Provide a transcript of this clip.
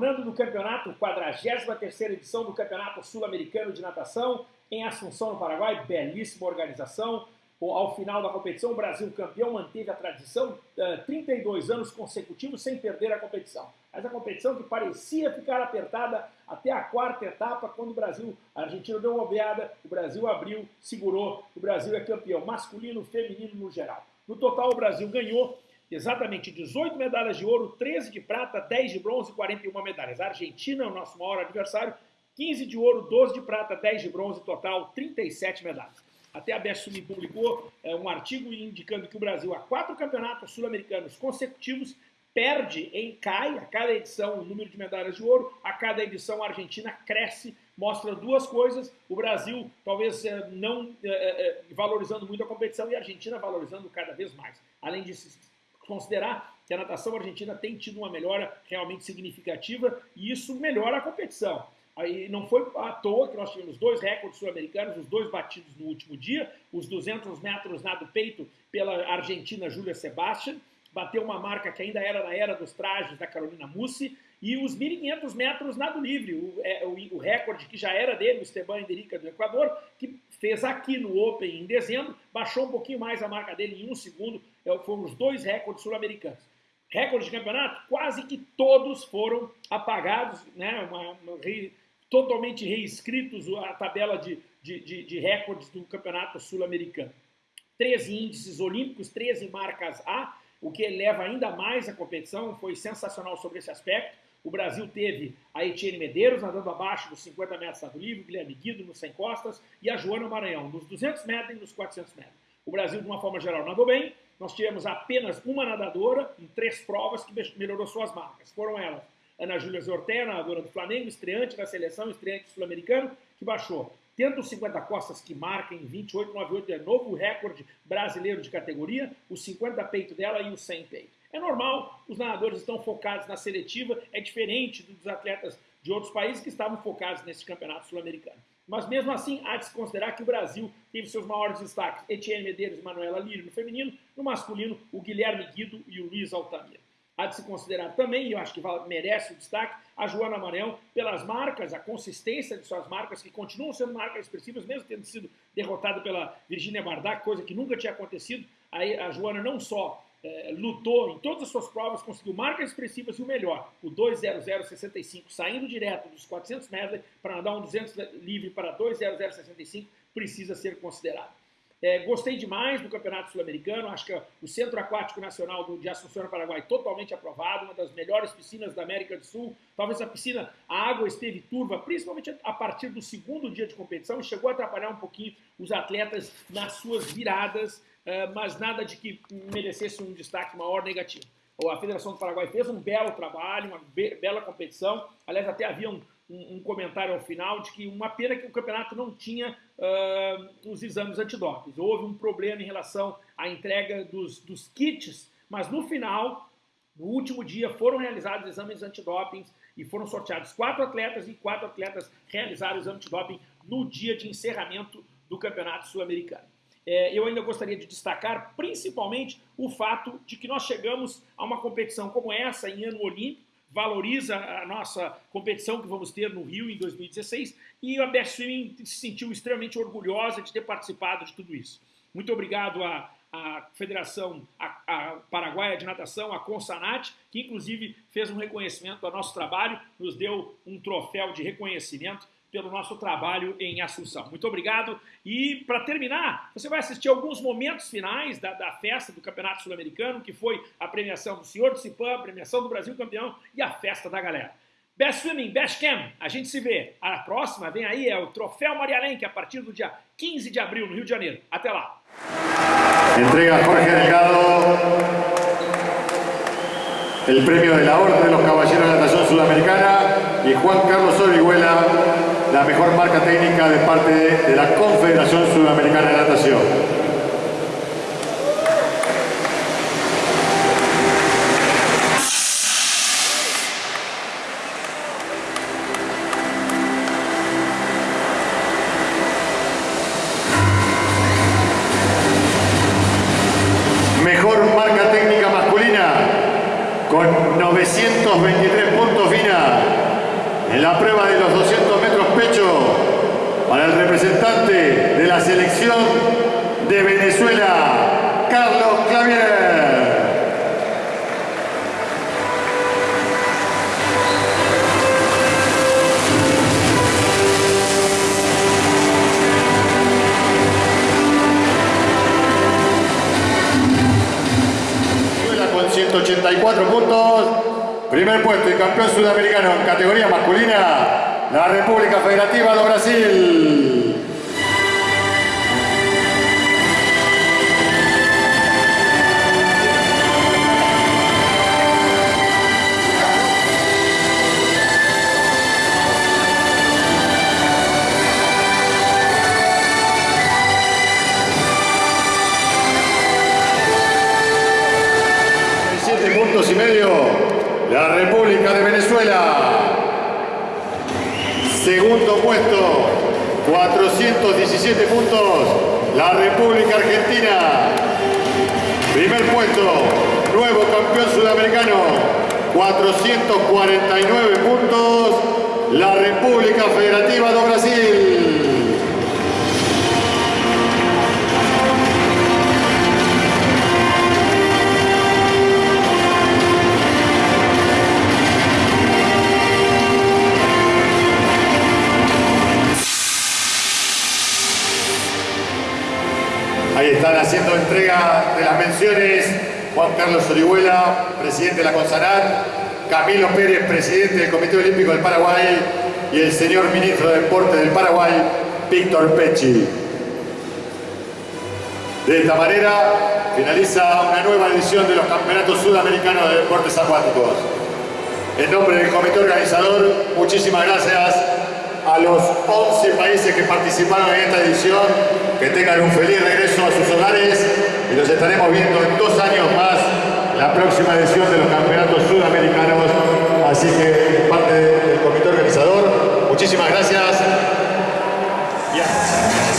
retornando do campeonato, 43 edição do Campeonato Sul-Americano de Natação, em Assunção, no Paraguai, belíssima organização. Ao final da competição, o Brasil campeão manteve a tradição, 32 eh, anos consecutivos sem perder a competição. Mas a competição que parecia ficar apertada até a quarta etapa, quando o Brasil, a Argentina deu uma obeada, o Brasil abriu, segurou, o Brasil é campeão, masculino, feminino no geral. No total, o Brasil ganhou exatamente 18 medalhas de ouro, 13 de prata, 10 de bronze e 41 medalhas. A Argentina é o nosso maior adversário, 15 de ouro, 12 de prata, 10 de bronze, total 37 medalhas. Até a Best publicou é, um artigo indicando que o Brasil, há quatro campeonatos sul-americanos consecutivos, perde em cai a cada edição o número de medalhas de ouro, a cada edição a Argentina cresce, mostra duas coisas, o Brasil talvez é, não é, é, valorizando muito a competição e a Argentina valorizando cada vez mais. Além de considerar que a natação argentina tem tido uma melhora realmente significativa e isso melhora a competição. Aí não foi à toa que nós tivemos dois recordes sul-americanos, os dois batidos no último dia, os 200 metros nado peito pela argentina Júlia Sebastian, bateu uma marca que ainda era na era dos trajes da Carolina Mussi, e os 1.500 metros nado livre, o, é, o, o, recorde que já era dele, o Esteban Enderica do Equador, que fez aqui no Open em dezembro, baixou um pouquinho mais a marca dele em um segundo, é, foram os dois recordes sul-americanos. Recorde de campeonato, quase que todos foram apagados, né, uma, uma, re, totalmente reescritos a tabela de, de, de, de recordes do campeonato sul-americano. 13 índices olímpicos, 13 marcas A, o que eleva ainda mais a competição, foi sensacional sobre esse aspecto. O Brasil teve a Etienne Medeiros nadando abaixo dos 50 metros do livre, Guilherme Guido nos 100 costas e a Joana Maranhão nos 200 metros e nos 400 metros. O Brasil, de uma forma geral, nadou bem. Nós tivemos apenas uma nadadora em três provas que melhorou suas marcas. Foram elas Ana Júlia Zortea, nadadora do Flamengo, estreante da seleção, estreante sul-americano, que baixou tendo os 50 costas que marca em 28,98, é novo recorde brasileiro de categoria, os 50 peito dela e os 100 peito. É normal, os nadadores estão focados na seletiva, é diferente dos atletas de outros países que estavam focados nesse campeonato sul-americano. Mas mesmo assim, há de se considerar que o Brasil teve seus maiores destaques, Etienne Medeiros e Manuela Lírio no feminino, no masculino, o Guilherme Guido e o Luiz Altamira. Há de se considerar também, e eu acho que merece o destaque, a Joana Maranhão, pelas marcas, a consistência de suas marcas, que continuam sendo marcas expressivas, mesmo tendo sido derrotada pela Virginia Bardak, coisa que nunca tinha acontecido. Aí a Joana não só é, lutou em todas as suas provas, conseguiu marcas expressivas e o melhor, o 2.0065, saindo direto dos 400 medley para nadar um 200 livre para 2.0065, precisa ser considerado. É, gostei demais do Campeonato Sul-Americano, acho que o Centro Aquático Nacional do, de Assunção, Paraguai, totalmente aprovado, uma das melhores piscinas da América do Sul. Talvez a piscina, a água esteve turva, principalmente a partir do segundo dia de competição, e chegou a atrapalhar um pouquinho os atletas nas suas viradas, mas nada de que merecesse um destaque maior negativo. A Federação do Paraguai fez um belo trabalho, uma be bela competição. Aliás, até havia um, um, um, comentário ao final de que uma pena que o campeonato não tinha uh, os exames antidoping. Houve um problema em relação à entrega dos, dos kits, mas no final, no último dia, foram realizados exames antidoping e foram sorteados quatro atletas e quatro atletas realizaram o exame antidoping no dia de encerramento do Campeonato Sul-Americano é, eu ainda gostaria de destacar principalmente o fato de que nós chegamos a uma competição como essa em ano olímpico, valoriza a nossa competição que vamos ter no Rio em 2016 e a Best Swimming se sentiu extremamente orgulhosa de ter participado de tudo isso. Muito obrigado à, Federação a, a Paraguaia de Natação, a Consanat, que inclusive fez um reconhecimento ao nosso trabalho, nos deu um troféu de reconhecimento pelo nosso trabalho em Assunção. Muito obrigado. E, para terminar, você vai assistir alguns momentos finais da, da festa do Campeonato Sul-Americano, que foi a premiação do Senhor do Cipã, a premiação do Brasil campeão e a festa da galera. Best Swimming, Best Cam, a gente se vê. A próxima vem aí, é o Troféu Maria Lenk, a partir do dia 15 de abril, no Rio de Janeiro. Até lá. Entrega Jorge Delgado el premio de la Orden de los Caballeros de la Natación Sudamericana y Juan Carlos Orihuela la mejor marca técnica de parte de la Confederación Sudamericana de Natación. Mejor marca técnica masculina con 923 puntos final. en la prueba de los 200 metros pecho para el representante de la selección de Venezuela, Carlos Clavier. con 184 puntos. Primer puesto y campeón sudamericano en categoría masculina, la República Federativa de Brasil. y medio, la República de Venezuela. Segundo puesto, 417 puntos, la República Argentina. Primer puesto, nuevo campeón sudamericano, 449 puntos, la República Federativa de Brasil. Haciendo entrega de las menciones Juan Carlos Orihuela, presidente de la CONSANAT, Camilo Pérez, presidente del Comité Olímpico del Paraguay y el señor ministro de Deporte del Paraguay, Víctor Pecci. De esta manera finaliza una nueva edición de los Campeonatos Sudamericanos de Deportes Acuáticos. En nombre del comité organizador, muchísimas gracias a los 11 países que participaron en esta edición, que tengan un feliz regreso a sus hogares y los estaremos viendo en dos años más la próxima edición de los campeonatos sudamericanos. Así que parte del comité organizador, muchísimas gracias. Yeah.